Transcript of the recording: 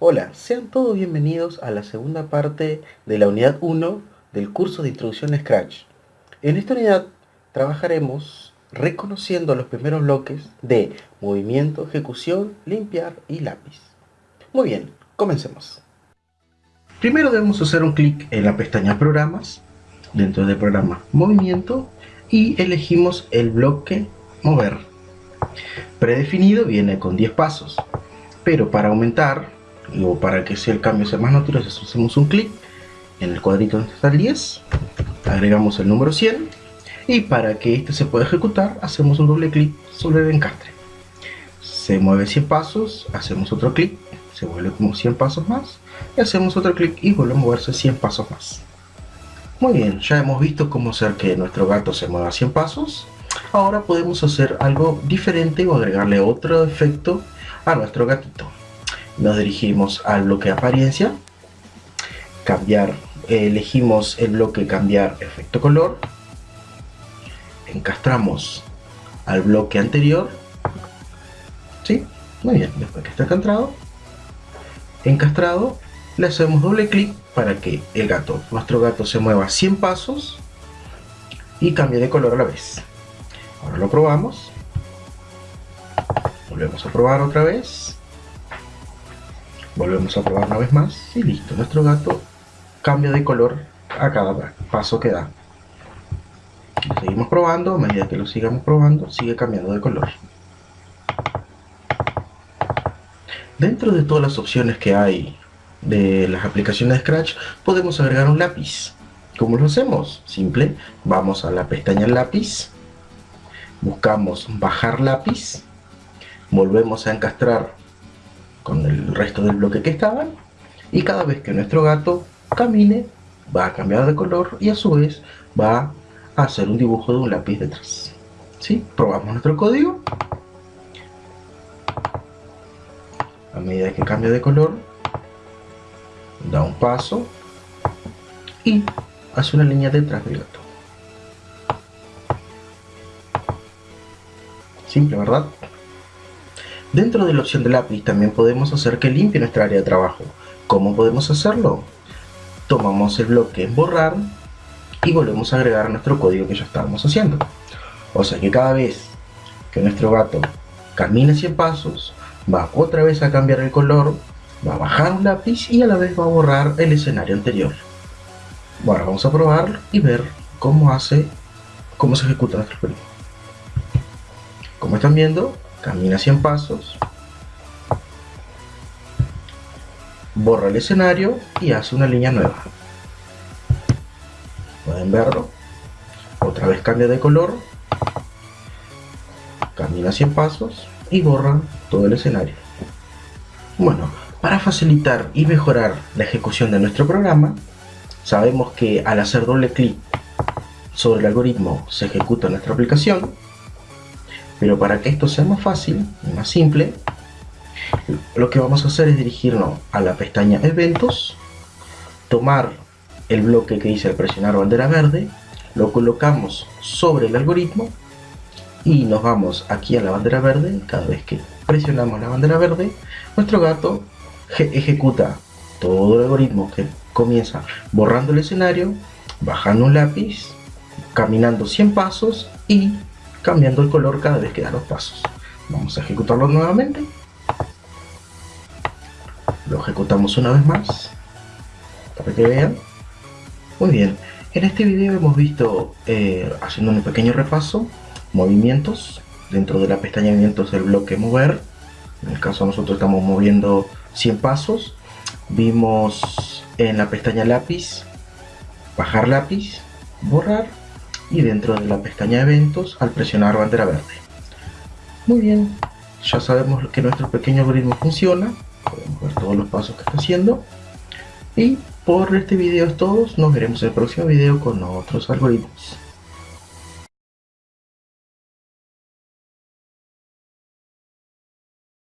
Hola, sean todos bienvenidos a la segunda parte de la unidad 1 del curso de introducción a Scratch. En esta unidad trabajaremos reconociendo los primeros bloques de movimiento, ejecución, limpiar y lápiz. Muy bien, comencemos. Primero debemos hacer un clic en la pestaña Programas, dentro del programa Movimiento, y elegimos el bloque Mover. Predefinido viene con 10 pasos, pero para aumentar o para que sea el cambio sea más natural, hacemos un clic en el cuadrito donde está el 10, agregamos el número 100 y para que este se pueda ejecutar hacemos un doble clic sobre el encastre. Se mueve 100 pasos, hacemos otro clic, se vuelve como 100 pasos más y hacemos otro clic y vuelve a moverse 100 pasos más. Muy bien, ya hemos visto cómo hacer que nuestro gato se mueva 100 pasos. Ahora podemos hacer algo diferente o agregarle otro efecto a nuestro gatito nos dirigimos al bloque apariencia, cambiar, elegimos el bloque cambiar efecto color, encastramos al bloque anterior, ¿sí? Muy bien, después que está encastrado, encastrado, le hacemos doble clic para que el gato, nuestro gato se mueva 100 pasos y cambie de color a la vez. Ahora lo probamos, volvemos a probar otra vez, Volvemos a probar una vez más y listo. Nuestro gato cambia de color a cada paso que da. seguimos probando, a medida que lo sigamos probando, sigue cambiando de color. Dentro de todas las opciones que hay de las aplicaciones de Scratch, podemos agregar un lápiz. ¿Cómo lo hacemos? Simple, vamos a la pestaña lápiz, buscamos bajar lápiz, volvemos a encastrar con el resto del bloque que estaban y cada vez que nuestro gato camine va a cambiar de color y a su vez va a hacer un dibujo de un lápiz detrás. ¿Sí? probamos nuestro código. A medida que cambia de color da un paso y hace una línea detrás del gato. Simple verdad Dentro de la opción de lápiz también podemos hacer que limpie nuestra área de trabajo. ¿Cómo podemos hacerlo? Tomamos el bloque borrar y volvemos a agregar nuestro código que ya estábamos haciendo. O sea que cada vez que nuestro gato camine 100 pasos, va otra vez a cambiar el color, va a bajar un lápiz y a la vez va a borrar el escenario anterior. Bueno, vamos a probar y ver cómo hace, cómo se ejecuta nuestro código. Como están viendo, camina 100 pasos, borra el escenario y hace una línea nueva. Pueden verlo. Otra vez cambia de color, camina 100 pasos y borra todo el escenario. Bueno, para facilitar y mejorar la ejecución de nuestro programa, sabemos que al hacer doble clic sobre el algoritmo se ejecuta nuestra aplicación pero para que esto sea más fácil y más simple, lo que vamos a hacer es dirigirnos a la pestaña Eventos, tomar el bloque que dice al presionar bandera verde, lo colocamos sobre el algoritmo y nos vamos aquí a la bandera verde. Cada vez que presionamos la bandera verde, nuestro gato ejecuta todo el algoritmo que comienza borrando el escenario, bajando un lápiz, caminando 100 pasos y cambiando el color cada vez que da los pasos. Vamos a ejecutarlo nuevamente. Lo ejecutamos una vez más para que vean. Muy bien, en este video hemos visto, eh, haciendo un pequeño repaso, movimientos dentro de la pestaña movimientos del bloque mover. En el caso nosotros estamos moviendo 100 pasos. Vimos en la pestaña lápiz, bajar lápiz, borrar y dentro de la pestaña eventos al presionar bandera verde. Muy bien, ya sabemos que nuestro pequeño algoritmo funciona, podemos ver todos los pasos que está haciendo y por este video es todo, nos veremos en el próximo video con otros algoritmos.